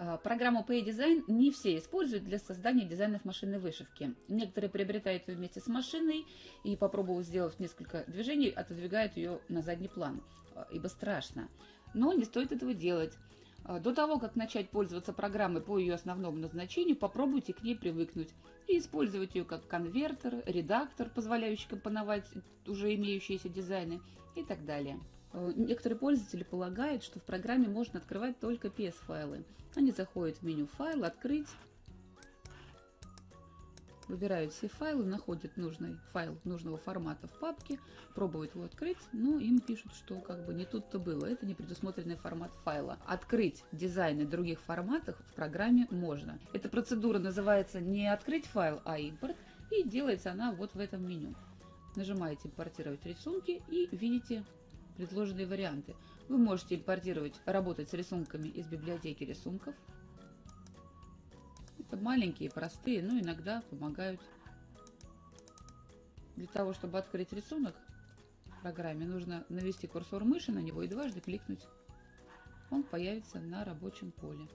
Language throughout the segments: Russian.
А, программу PayDesign не все используют для создания дизайнов машинной вышивки. Некоторые приобретают ее вместе с машиной и, попробовав сделать несколько движений, отодвигают ее на задний план, а, ибо страшно. Но не стоит этого делать. А, до того, как начать пользоваться программой по ее основному назначению, попробуйте к ней привыкнуть и использовать ее как конвертер, редактор, позволяющий компоновать уже имеющиеся дизайны и так далее. Э, некоторые пользователи полагают, что в программе можно открывать только PS-файлы. Они заходят в меню «Файл», «Открыть», выбирают все файлы, находят нужный файл нужного формата в папке, пробуют его открыть, но им пишут, что как бы не тут-то было, это не предусмотренный формат файла. Открыть дизайны других форматах в программе можно. Эта процедура называется не открыть файл, а импорт, и делается она вот в этом меню. Нажимаете «Импортировать рисунки» и видите предложенные варианты. Вы можете импортировать, работать с рисунками из библиотеки рисунков. Это маленькие, простые, но иногда помогают. Для того, чтобы открыть рисунок в программе, нужно навести курсор мыши на него и дважды кликнуть. Он появится на рабочем поле.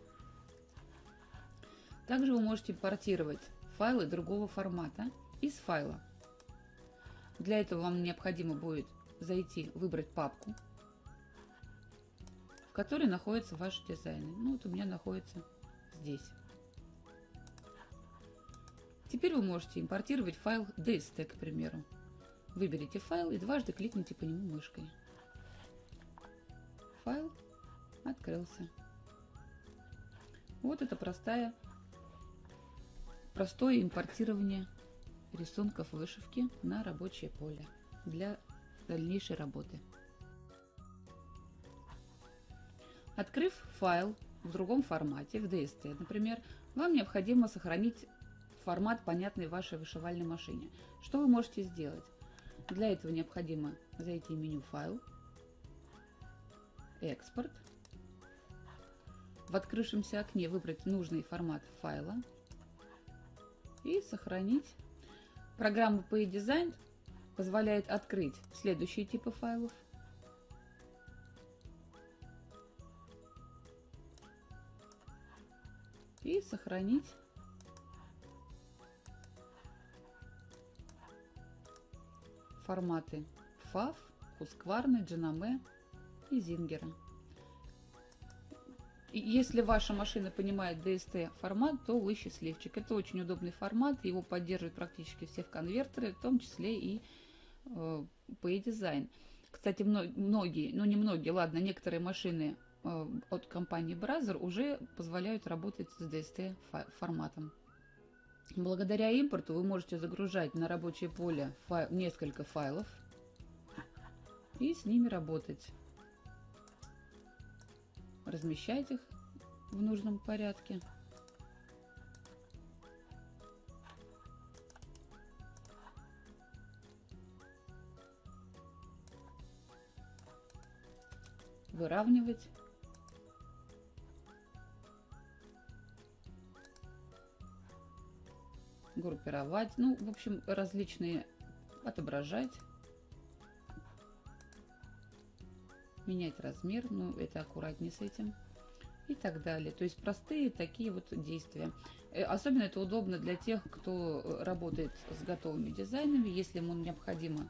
Также вы можете импортировать файлы другого формата из файла. Для этого вам необходимо будет зайти, выбрать папку, в которой находятся ваши дизайны. Ну вот у меня находится здесь. Теперь вы можете импортировать файл DST, к примеру. Выберите файл и дважды кликните по нему мышкой. Файл открылся. Вот это простая, простое импортирование рисунков вышивки на рабочее поле для дальнейшей работы. Открыв файл в другом формате, в DST, например, вам необходимо сохранить формат, понятный вашей вышивальной машине. Что вы можете сделать? Для этого необходимо зайти в меню «Файл», «Экспорт», в открывшемся окне выбрать нужный формат файла и сохранить. Программа PayDesign позволяет открыть следующие типы файлов. И сохранить форматы FAV, Husqvarna, Genome и Зингера. Если ваша машина понимает DST формат, то вы счастливчик. Это очень удобный формат, его поддерживают практически все в конвертеры, в том числе и э, PayDesign. Кстати, многие, ну не многие, ладно, некоторые машины э, от компании Brazzer уже позволяют работать с DST форматом. Благодаря импорту вы можете загружать на рабочее поле файл, несколько файлов и с ними работать размещать их в нужном порядке. Выравнивать. группировать, ну, в общем, различные отображать. менять размер, ну, это аккуратнее с этим и так далее. То есть простые такие вот действия. Э, особенно это удобно для тех, кто работает с готовыми дизайнами, если ему необходимо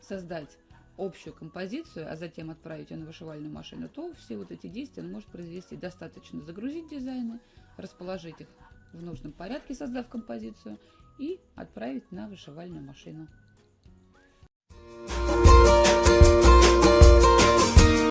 создать общую композицию, а затем отправить ее на вышивальную машину, то все вот эти действия он может произвести. Достаточно загрузить дизайны, расположить их в нужном порядке, создав композицию, и отправить на вышивальную машину.